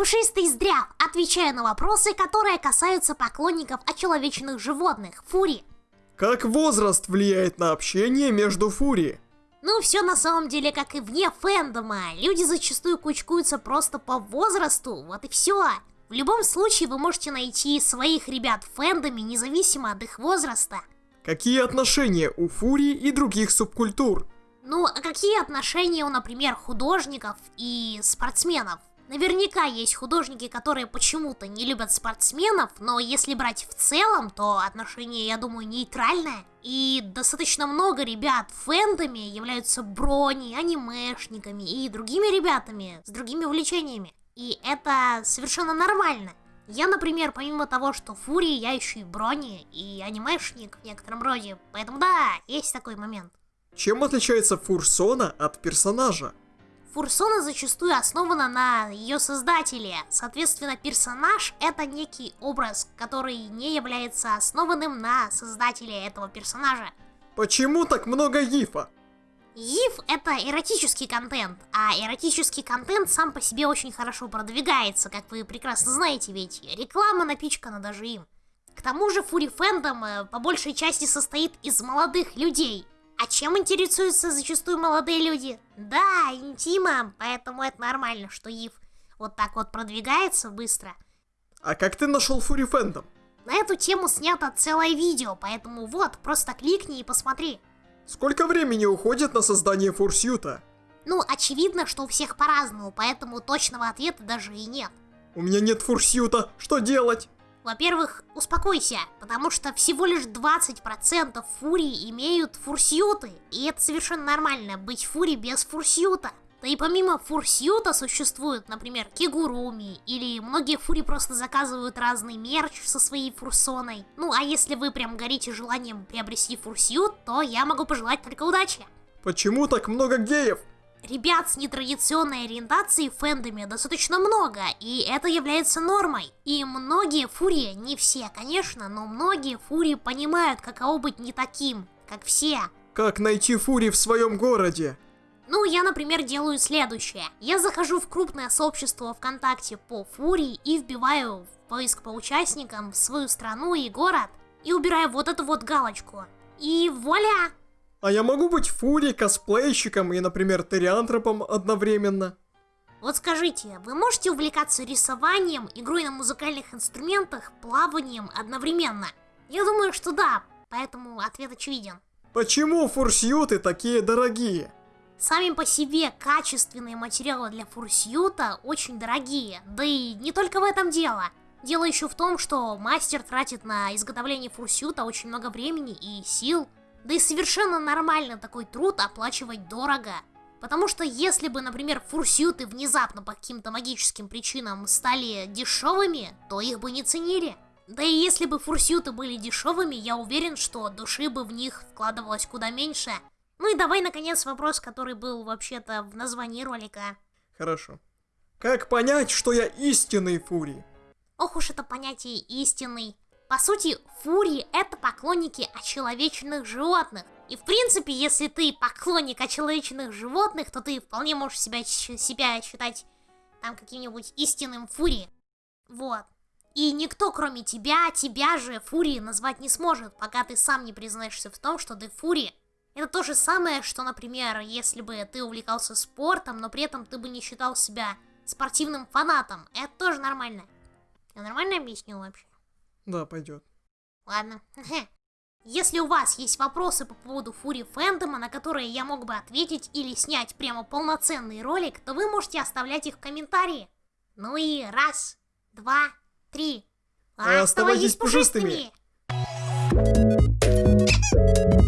Пушистый здрав, отвечая на вопросы, которые касаются поклонников очеловеченных животных, фури. Как возраст влияет на общение между фури? Ну, все на самом деле как и вне фэндома. Люди зачастую кучкуются просто по возрасту, вот и все. В любом случае вы можете найти своих ребят в фэндоме, независимо от их возраста. Какие отношения у фури и других субкультур? Ну, а какие отношения у, например, художников и спортсменов? Наверняка есть художники, которые почему-то не любят спортсменов, но если брать в целом, то отношение, я думаю, нейтральное. И достаточно много ребят в фэндоме являются брони, анимешниками и другими ребятами с другими увлечениями. И это совершенно нормально. Я, например, помимо того, что Фури, я еще и брони, и анимешник в некотором роде. Поэтому да, есть такой момент. Чем отличается Фурсона от персонажа? Фурсона зачастую основана на ее создателе. Соответственно, персонаж это некий образ, который не является основанным на создателе этого персонажа. Почему так много гифа? ЕИФ это эротический контент, а эротический контент сам по себе очень хорошо продвигается, как вы прекрасно знаете, ведь реклама напичкана даже им. К тому же Фури Фэндом э, по большей части состоит из молодых людей, а чем интересуются зачастую молодые люди? Да, интимом, поэтому это нормально, что Ив вот так вот продвигается быстро. А как ты нашел Фури Фэндом? На эту тему снято целое видео, поэтому вот, просто кликни и посмотри. Сколько времени уходит на создание фурсьюта? Ну, очевидно, что у всех по-разному, поэтому точного ответа даже и нет. У меня нет фурсьюта, что делать? Во-первых, успокойся, потому что всего лишь 20% фурий имеют фурсьюты, и это совершенно нормально, быть фури без фурсьюта. Да и помимо фурсьюта существуют, например, кигуруми, или многие фури просто заказывают разный мерч со своей фурсоной. Ну, а если вы прям горите желанием приобрести фурсьют, то я могу пожелать только удачи. Почему так много геев? Ребят с нетрадиционной ориентацией в фэндоме достаточно много, и это является нормой. И многие фурии, не все, конечно, но многие фурии понимают, каково быть не таким, как все. Как найти фури в своем городе? Ну, я, например, делаю следующее. Я захожу в крупное сообщество ВКонтакте по фурии и вбиваю в поиск по участникам свою страну и город, и убираю вот эту вот галочку. И вуаля! А я могу быть фури, косплейщиком и, например, териантропом одновременно? Вот скажите, вы можете увлекаться рисованием, игрой на музыкальных инструментах, плаванием одновременно? Я думаю, что да, поэтому ответ очевиден. Почему фурсьюты такие дорогие? Сами по себе качественные материалы для фурсьюта очень дорогие, да и не только в этом дело. Дело еще в том, что мастер тратит на изготовление фурсьюта очень много времени и сил. Да и совершенно нормально такой труд оплачивать дорого. Потому что если бы, например, фурсюты внезапно по каким-то магическим причинам стали дешевыми, то их бы не ценили. Да и если бы фурсюты были дешевыми, я уверен, что души бы в них вкладывалось куда меньше. Ну и давай, наконец, вопрос, который был вообще-то в названии ролика. Хорошо. Как понять, что я истинный фурий? Ох уж это понятие истинный. По сути, фурии это поклонники очеловеченных животных. И в принципе, если ты поклонник очеловеченных животных, то ты вполне можешь себя, себя считать там каким-нибудь истинным фури. Вот. И никто, кроме тебя, тебя же фури назвать не сможет, пока ты сам не признаешься в том, что ты фури. Это то же самое, что, например, если бы ты увлекался спортом, но при этом ты бы не считал себя спортивным фанатом. Это тоже нормально. Я нормально объяснил вообще? Да, пойдет. Ладно. Если у вас есть вопросы по поводу Фури Фэндома, на которые я мог бы ответить или снять прямо полноценный ролик, то вы можете оставлять их в комментарии. Ну и раз, два, три. Оставайтесь пушистыми! пушистыми.